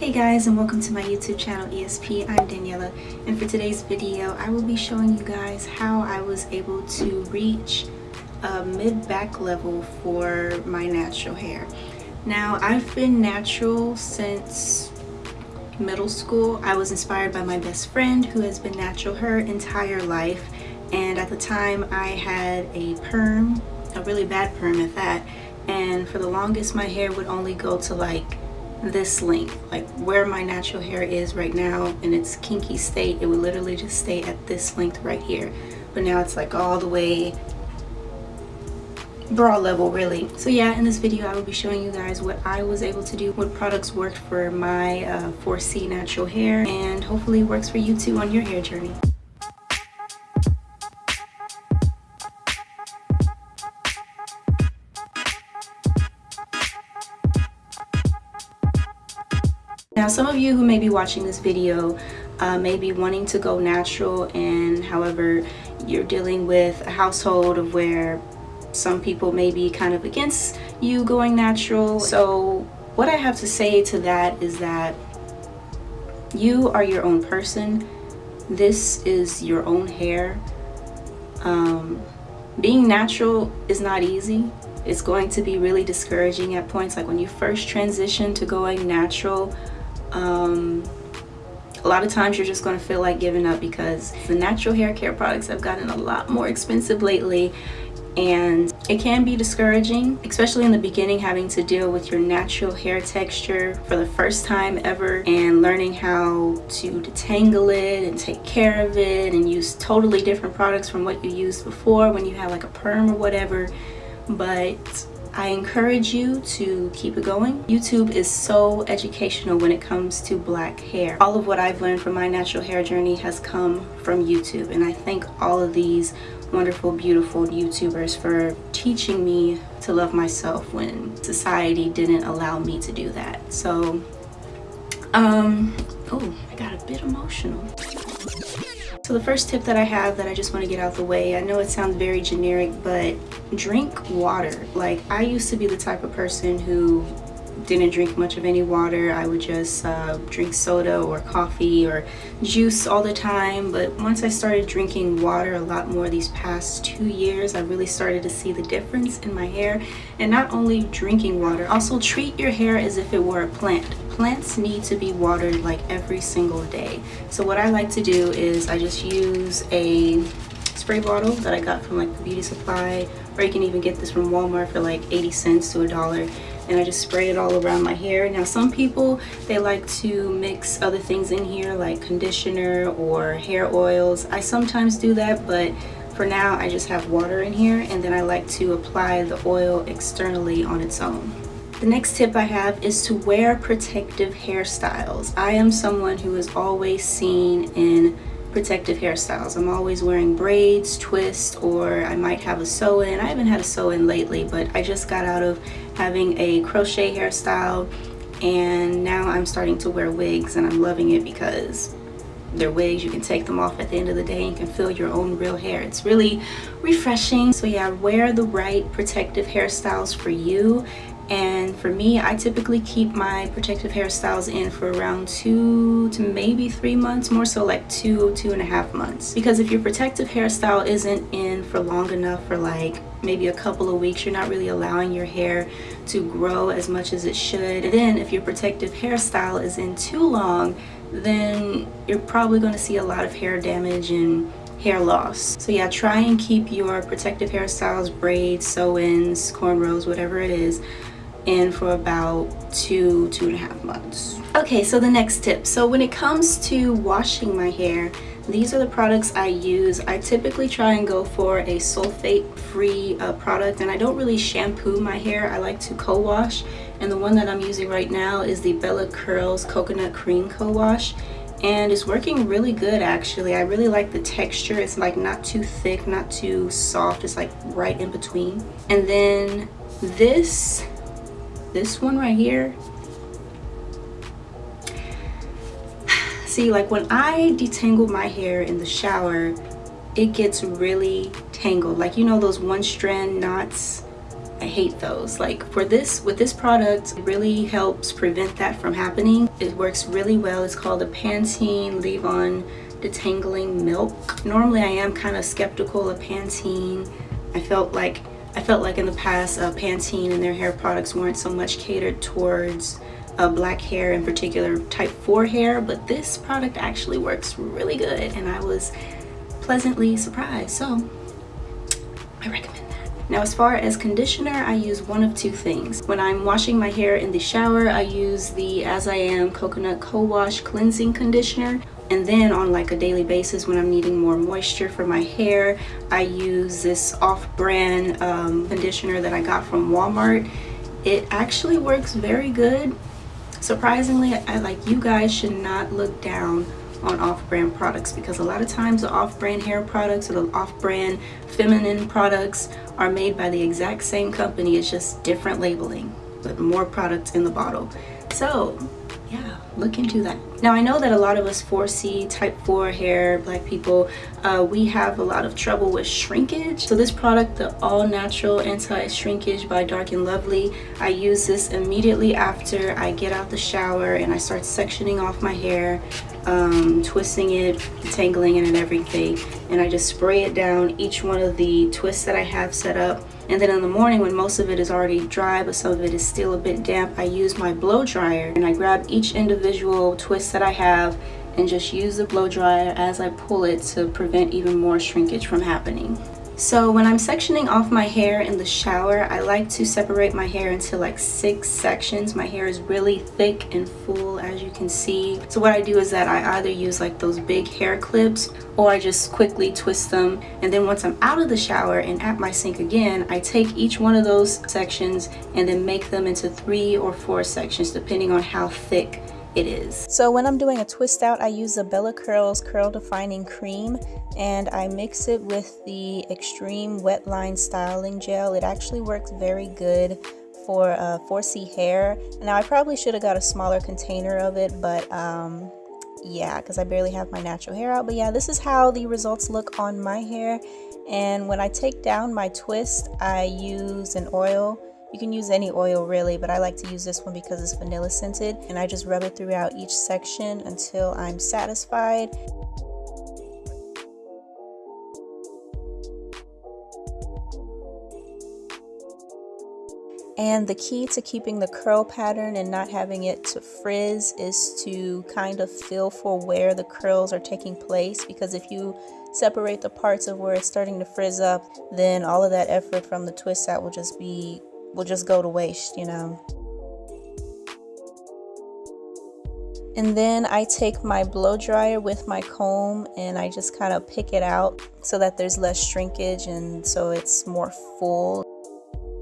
Hey guys and welcome to my YouTube channel ESP. I'm Daniela and for today's video I will be showing you guys how I was able to reach a mid-back level for my natural hair. Now I've been natural since middle school. I was inspired by my best friend who has been natural her entire life and at the time I had a perm, a really bad perm at that and for the longest my hair would only go to like this length like where my natural hair is right now in its kinky state it would literally just stay at this length right here. But now it's like all the way bra level really. So yeah in this video i will be showing you guys what i was able to do what products worked for my uh, 4c natural hair and hopefully works for you too on your hair journey Now some of you who may be watching this video uh, may be wanting to go natural and however you're dealing with a household of where some people may be kind of against you going natural. So what I have to say to that is that you are your own person. This is your own hair. Um, being natural is not easy. It's going to be really discouraging at points like when you first transition to going natural um, a lot of times you're just going to feel like giving up because the natural hair care products have gotten a lot more expensive lately and it can be discouraging especially in the beginning having to deal with your natural hair texture for the first time ever and learning how to detangle it and take care of it and use totally different products from what you used before when you had like a perm or whatever. But I encourage you to keep it going. YouTube is so educational when it comes to black hair. All of what I've learned from my natural hair journey has come from YouTube and I thank all of these wonderful beautiful YouTubers for teaching me to love myself when society didn't allow me to do that. So um oh I got a bit emotional. So the first tip that I have that I just want to get out the way, I know it sounds very generic, but drink water. Like I used to be the type of person who didn't drink much of any water. I would just uh, drink soda or coffee or juice all the time. But once I started drinking water a lot more these past two years, I really started to see the difference in my hair. And not only drinking water, also treat your hair as if it were a plant. Plants need to be watered like every single day. So what I like to do is I just use a spray bottle that I got from like the beauty supply or you can even get this from Walmart for like 80 cents to a dollar and I just spray it all around my hair. Now some people, they like to mix other things in here like conditioner or hair oils. I sometimes do that, but for now I just have water in here and then I like to apply the oil externally on its own. The next tip I have is to wear protective hairstyles. I am someone who is always seen in protective hairstyles. I'm always wearing braids, twists, or I might have a sew-in. I haven't had a sew-in lately, but I just got out of having a crochet hairstyle and now I'm starting to wear wigs and I'm loving it because they're wigs you can take them off at the end of the day and can feel your own real hair it's really refreshing so yeah wear the right protective hairstyles for you and for me I typically keep my protective hairstyles in for around two to maybe three months more so like two two and a half months. Because if your protective hairstyle isn't in for long enough for like maybe a couple of weeks you're not really allowing your hair to grow as much as it should. And then if your protective hairstyle is in too long then you're probably going to see a lot of hair damage and hair loss. So yeah try and keep your protective hairstyles braids sew-ins cornrows whatever it is in for about two two and a half months. Okay so the next tip. So when it comes to washing my hair these are the products I use. I typically try and go for a sulfate free uh, product and I don't really shampoo my hair. I like to co-wash and the one that I'm using right now is the Bella Curls coconut cream co-wash and it's working really good actually. I really like the texture. It's like not too thick not too soft. It's like right in between. And then this this one right here see like when I detangle my hair in the shower it gets really tangled like you know those one strand knots I hate those. Like for this, with this product, it really helps prevent that from happening. It works really well. It's called the Pantene Leave-On Detangling Milk. Normally I am kind of skeptical of Pantene. I felt like I felt like in the past uh, Pantene and their hair products weren't so much catered towards uh, black hair in particular type 4 hair but this product actually works really good and I was pleasantly surprised so I recommend that. now as far as conditioner, I use one of two things. When I'm washing my hair in the shower, I use the As I Am Coconut Co-Wash Cleansing Conditioner. And then on like a daily basis when I'm needing more moisture for my hair, I use this off-brand um, conditioner that I got from Walmart. It actually works very good. Surprisingly, I like you guys should not look down on off-brand products because a lot of times the off-brand hair products or the off-brand feminine products are made by the exact same company it's just different labeling but more products in the bottle so look into that now i know that a lot of us 4c type 4 hair black people uh, we have a lot of trouble with shrinkage so this product the all natural anti-shrinkage by dark and lovely i use this immediately after i get out the shower and i start sectioning off my hair um, twisting it, tangling it and everything. And I just spray it down each one of the twists that I have set up. And then in the morning when most of it is already dry but some of it is still a bit damp, I use my blow dryer and I grab each individual twist that I have and just use the blow dryer as I pull it to prevent even more shrinkage from happening. So when I'm sectioning off my hair in the shower, I like to separate my hair into like six sections. My hair is really thick and full as you can see. So what I do is that I either use like those big hair clips or I just quickly twist them. And then once I'm out of the shower and at my sink again, I take each one of those sections and then make them into three or four sections depending on how thick it is. So when I'm doing a twist out, I use the Bella Curls Curl Defining Cream and I mix it with the Extreme Wet Line Styling Gel. It actually works very good for uh, 4C hair. Now I probably should have got a smaller container of it, but um, yeah, because I barely have my natural hair out. But yeah, this is how the results look on my hair. And when I take down my twist, I use an oil you can use any oil really, but I like to use this one because it's vanilla scented and I just rub it throughout each section until I'm satisfied. And the key to keeping the curl pattern and not having it to frizz is to kind of feel for where the curls are taking place because if you separate the parts of where it's starting to frizz up, then all of that effort from the twist out will just be will just go to waste, you know. And then I take my blow dryer with my comb and I just kind of pick it out so that there's less shrinkage and so it's more full.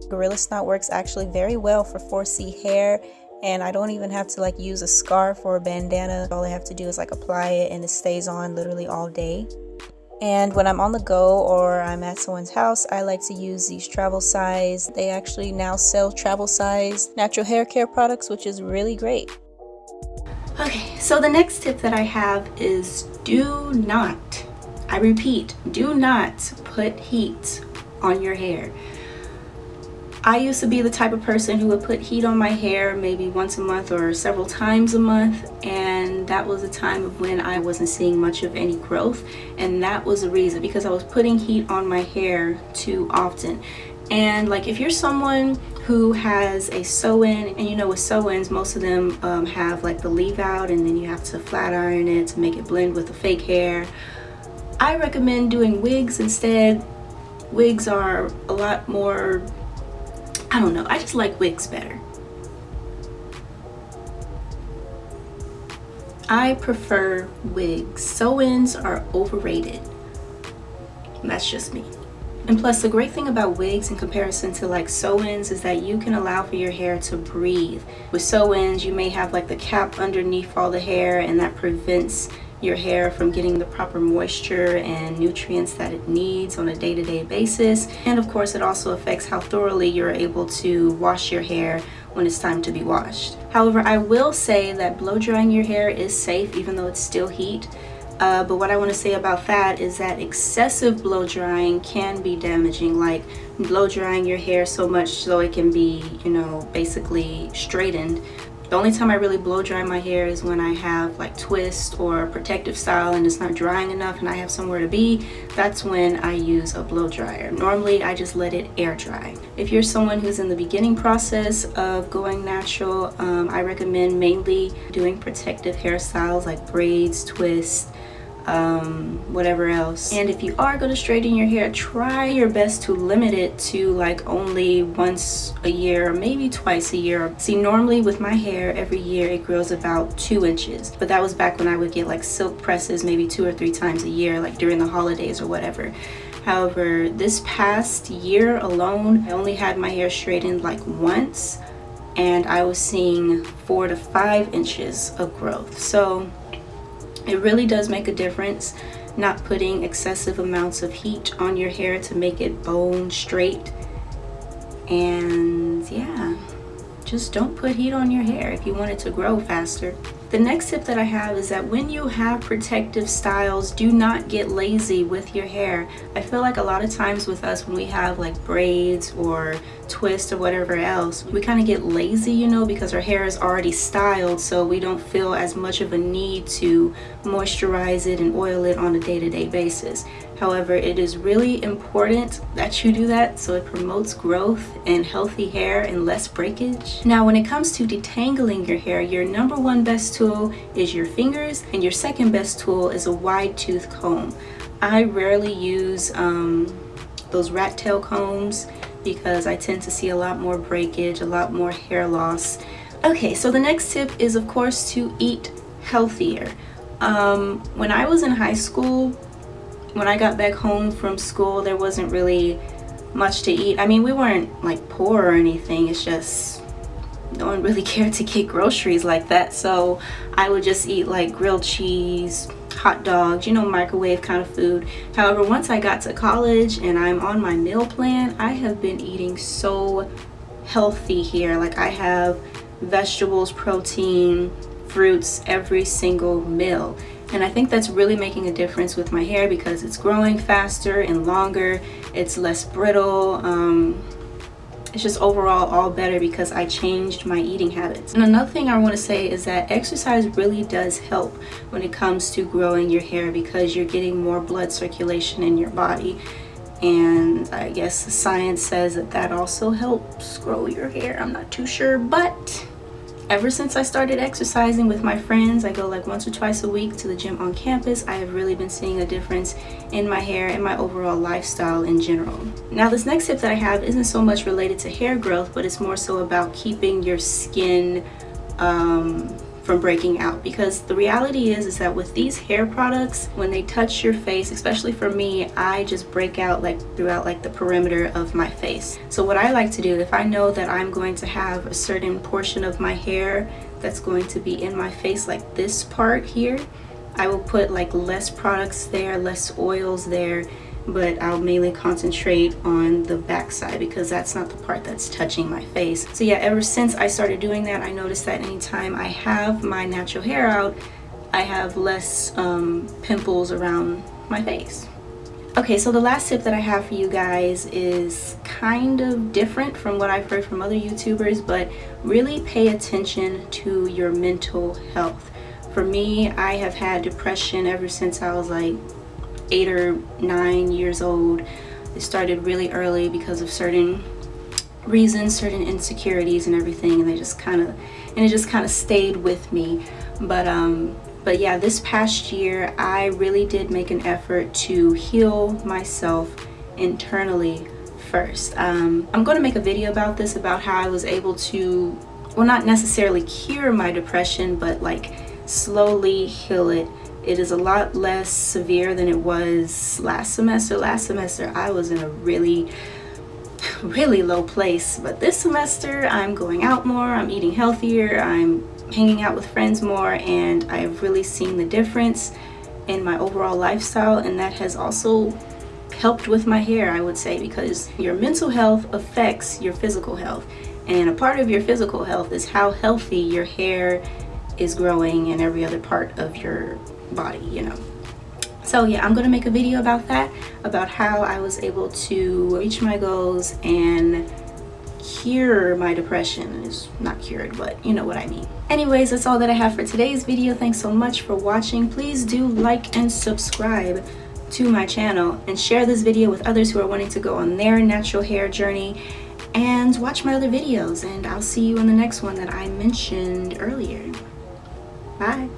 Gorilla Snot works actually very well for 4C hair and I don't even have to like use a scarf or a bandana. All I have to do is like apply it and it stays on literally all day. And when I'm on the go or I'm at someone's house, I like to use these travel size. They actually now sell travel size natural hair care products, which is really great. Okay, so the next tip that I have is do not, I repeat, do not put heat on your hair. I used to be the type of person who would put heat on my hair maybe once a month or several times a month and that was a time of when I wasn't seeing much of any growth and that was the reason because I was putting heat on my hair too often. And like if you're someone who has a sew-in and you know with sew-ins most of them um, have like the leave out and then you have to flat iron it to make it blend with the fake hair I recommend doing wigs instead. Wigs are a lot more I don't know. I just like wigs better. I prefer wigs. Sew-ins are overrated. That's just me. And plus the great thing about wigs in comparison to like sew-ins is that you can allow for your hair to breathe. With sew-ins you may have like the cap underneath all the hair and that prevents your hair from getting the proper moisture and nutrients that it needs on a day-to-day -day basis. And of course it also affects how thoroughly you're able to wash your hair when it's time to be washed. However i will say that blow drying your hair is safe even though it's still heat. Uh, but what I want to say about that is that excessive blow drying can be damaging like blow drying your hair so much so it can be you know basically straightened the only time I really blow dry my hair is when I have like twist or protective style and it's not drying enough and I have somewhere to be. That's when I use a blow dryer. Normally I just let it air dry. If you're someone who's in the beginning process of going natural, um, I recommend mainly doing protective hairstyles like braids, twists, um, whatever else. And if you are going to straighten your hair, try your best to limit it to like only once a year, maybe twice a year. See, normally with my hair, every year it grows about two inches. But that was back when I would get like silk presses maybe two or three times a year, like during the holidays or whatever. However, this past year alone, I only had my hair straightened like once and I was seeing four to five inches of growth. So it really does make a difference not putting excessive amounts of heat on your hair to make it bone straight. And yeah, just don't put heat on your hair if you want it to grow faster. The next tip that I have is that when you have protective styles, do not get lazy with your hair. I feel like a lot of times with us when we have like braids or twists or whatever else, we kind of get lazy, you know, because our hair is already styled so we don't feel as much of a need to moisturize it and oil it on a day-to-day -day basis. However, it is really important that you do that so it promotes growth and healthy hair and less breakage. Now, when it comes to detangling your hair, your number one best tool is your fingers and your second best tool is a wide tooth comb. I rarely use um, those rat tail combs because I tend to see a lot more breakage, a lot more hair loss. Okay, so the next tip is of course to eat healthier. Um, when I was in high school, when I got back home from school, there wasn't really much to eat. I mean, we weren't like poor or anything. It's just no one really cared to get groceries like that. So I would just eat like grilled cheese, hot dogs, you know, microwave kind of food. However, once I got to college and I'm on my meal plan, I have been eating so healthy here. Like I have vegetables, protein, fruits every single meal and I think that's really making a difference with my hair because it's growing faster and longer. It's less brittle. Um, it's just overall all better because I changed my eating habits. And another thing I want to say is that exercise really does help when it comes to growing your hair because you're getting more blood circulation in your body. And I guess the science says that that also helps grow your hair. I'm not too sure but ever since I started exercising with my friends, I go like once or twice a week to the gym on campus, I have really been seeing a difference in my hair and my overall lifestyle in general. Now this next tip that I have isn't so much related to hair growth, but it's more so about keeping your skin um, from breaking out because the reality is is that with these hair products when they touch your face especially for me I just break out like throughout like the perimeter of my face. So what I like to do if I know that I'm going to have a certain portion of my hair that's going to be in my face like this part here I will put like less products there less oils there but I'll mainly concentrate on the back side because that's not the part that's touching my face. So yeah, ever since I started doing that, I noticed that anytime I have my natural hair out, I have less um, pimples around my face. Okay, so the last tip that I have for you guys is kind of different from what I've heard from other YouTubers, but really pay attention to your mental health. For me, I have had depression ever since I was like eight or nine years old. It started really early because of certain reasons, certain insecurities and everything, and they just kind of, and it just kind of stayed with me. But um, but yeah, this past year, I really did make an effort to heal myself internally first. Um, I'm going to make a video about this, about how I was able to, well, not necessarily cure my depression, but like slowly heal it it is a lot less severe than it was last semester. Last semester I was in a really really low place but this semester I'm going out more I'm eating healthier I'm hanging out with friends more and I've really seen the difference in my overall lifestyle and that has also helped with my hair I would say because your mental health affects your physical health and a part of your physical health is how healthy your hair is growing and every other part of your body, you know. so yeah i'm gonna make a video about that about how i was able to reach my goals and cure my depression. Is not cured but you know what i mean. Anyways that's all that i have for today's video. Thanks so much for watching. Please do like and subscribe to my channel and share this video with others who are wanting to go on their natural hair journey and watch my other videos. And i'll see you in the next one that i mentioned earlier. Bye